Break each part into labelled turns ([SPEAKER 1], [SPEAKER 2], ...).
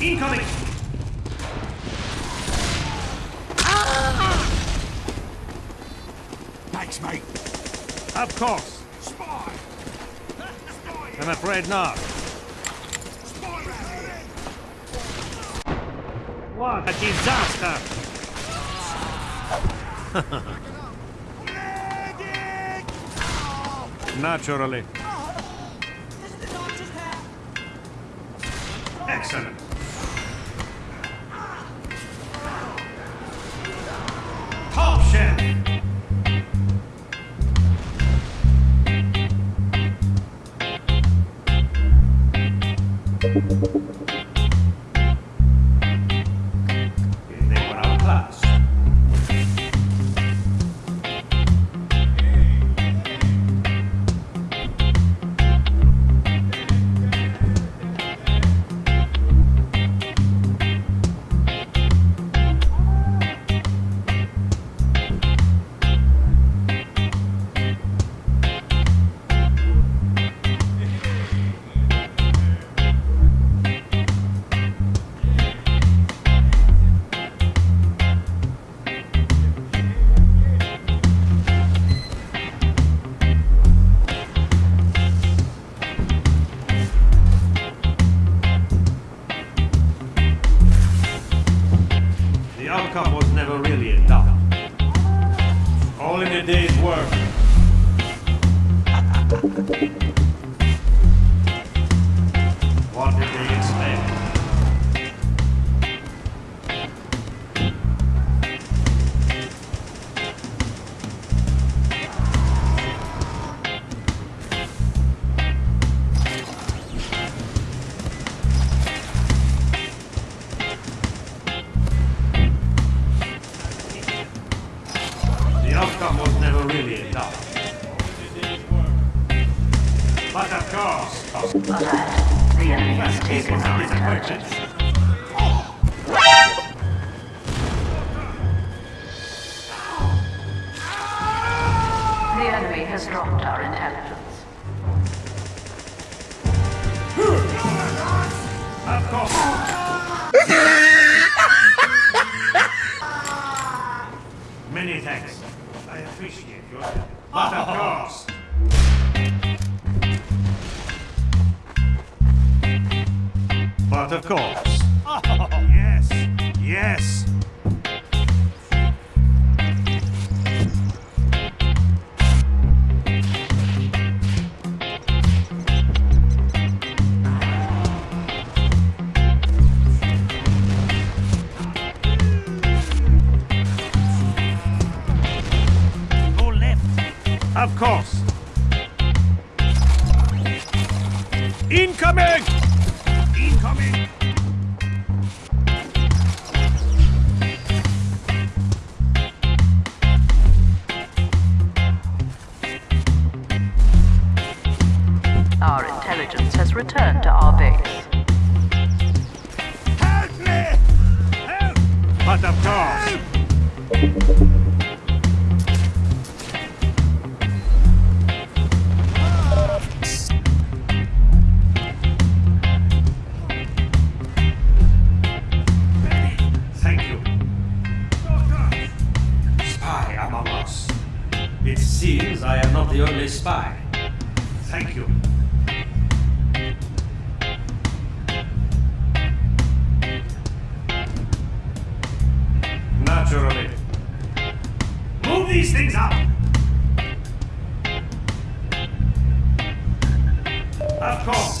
[SPEAKER 1] Incoming!
[SPEAKER 2] Thanks, mate.
[SPEAKER 1] Of course.
[SPEAKER 2] Spy!
[SPEAKER 1] I'm afraid not.
[SPEAKER 2] Spy!
[SPEAKER 1] What a disaster! Naturally. Excellent. The
[SPEAKER 3] enemy has taken our. The enemy has dropped our intelligence.
[SPEAKER 1] Of course. Many thanks. I appreciate your help. But of course. But of course. Oh, yes. Yes. Go left. Of course. Incoming!
[SPEAKER 3] Has returned to our base.
[SPEAKER 2] Help me!
[SPEAKER 1] Help! But of course. Thank you. Spy among us. It seems I am not the only spy. Thank you. Naturally. Move these things up! Of course.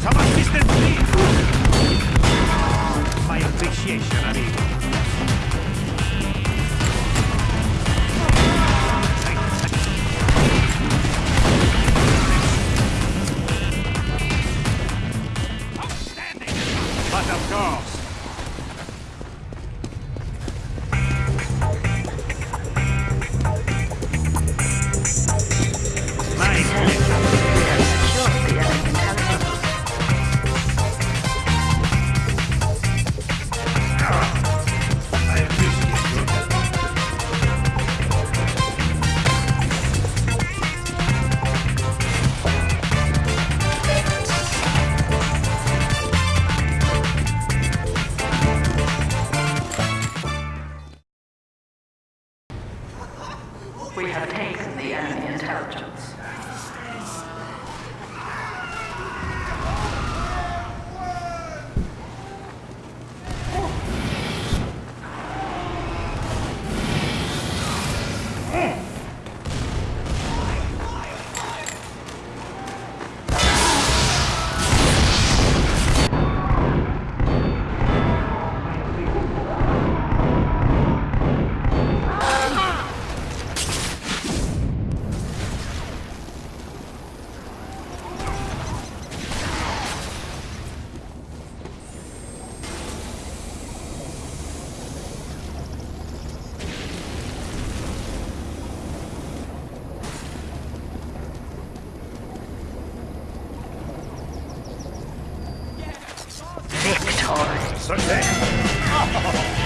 [SPEAKER 1] Some assistance, please! My appreciation, amigo.
[SPEAKER 3] We have taken the enemy intelligence.
[SPEAKER 4] そし
[SPEAKER 1] て